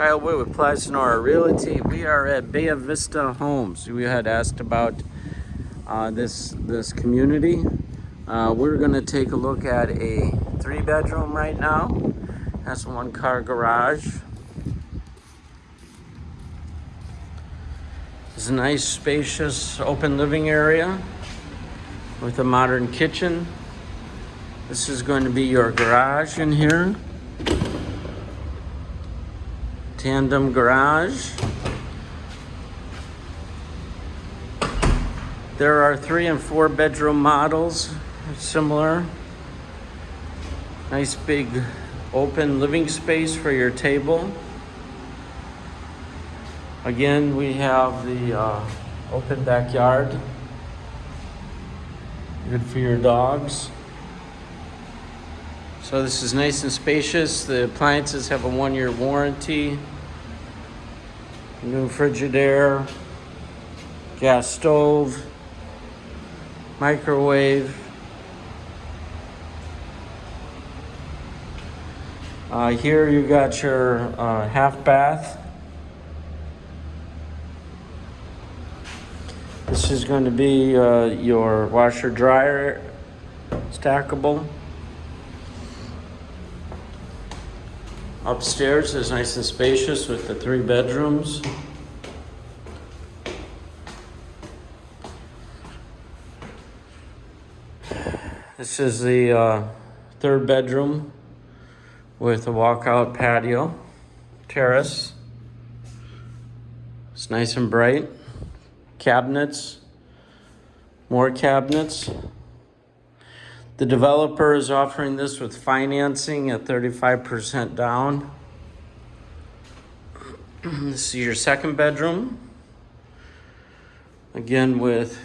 Kyle Wood with Plaza Sonora Realty. We are at Bay Vista Homes. We had asked about uh, this this community. Uh, we're going to take a look at a three bedroom right now. Has one car garage. It's a nice spacious open living area with a modern kitchen. This is going to be your garage in here tandem garage. There are three and four bedroom models, similar. Nice big open living space for your table. Again, we have the uh, open backyard. Good for your dogs. So this is nice and spacious. The appliances have a one-year warranty. New Frigidaire, gas stove, microwave. Uh, here you got your uh, half bath. This is going to be uh, your washer dryer stackable. Upstairs is nice and spacious with the three bedrooms. This is the uh, third bedroom with a walkout patio, terrace. It's nice and bright. Cabinets, more cabinets. The developer is offering this with financing at 35% down. this is your second bedroom. Again with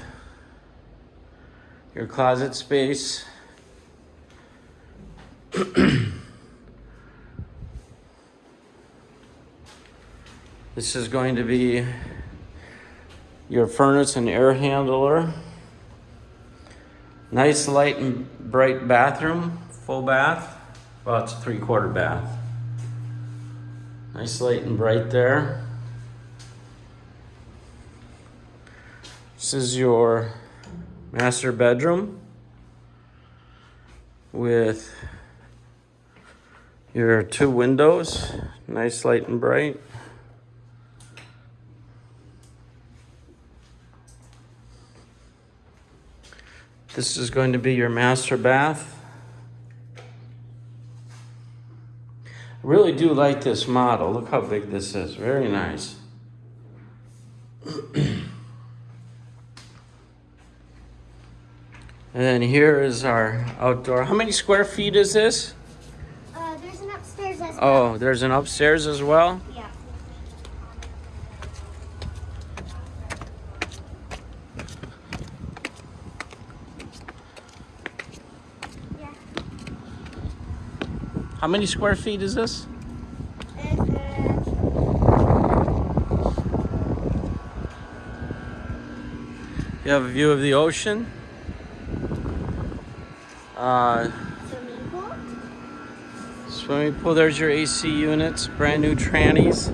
your closet space. this is going to be your furnace and air handler. Nice light and bright bathroom, full bath. Well, it's a three quarter bath. Nice light and bright there. This is your master bedroom with your two windows, nice light and bright. This is going to be your master bath. I really do like this model. Look how big this is. Very nice. and then here is our outdoor. How many square feet is this? Uh, there's an upstairs as well. Oh, there's an upstairs as well? How many square feet is this? You have a view of the ocean. Uh, swimming pool. Swimming pool. There's your AC units. Brand new trannies.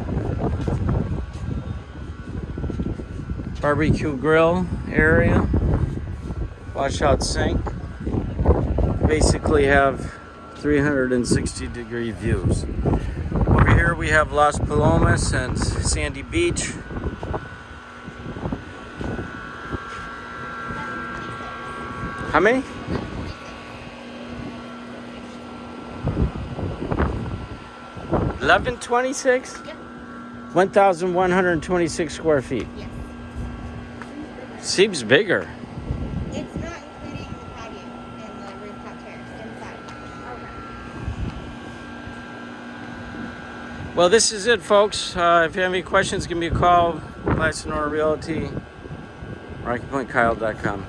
Barbecue grill area. Washout sink. Basically have 360 degree views. Over here we have Las Palomas and Sandy Beach. How many? Eleven twenty-six. Yep. One thousand one hundred twenty-six square feet. Yes. Seems bigger. Well, this is it, folks. Uh, if you have any questions, give me a call. Sonora Realty, RockyPointKyle.com.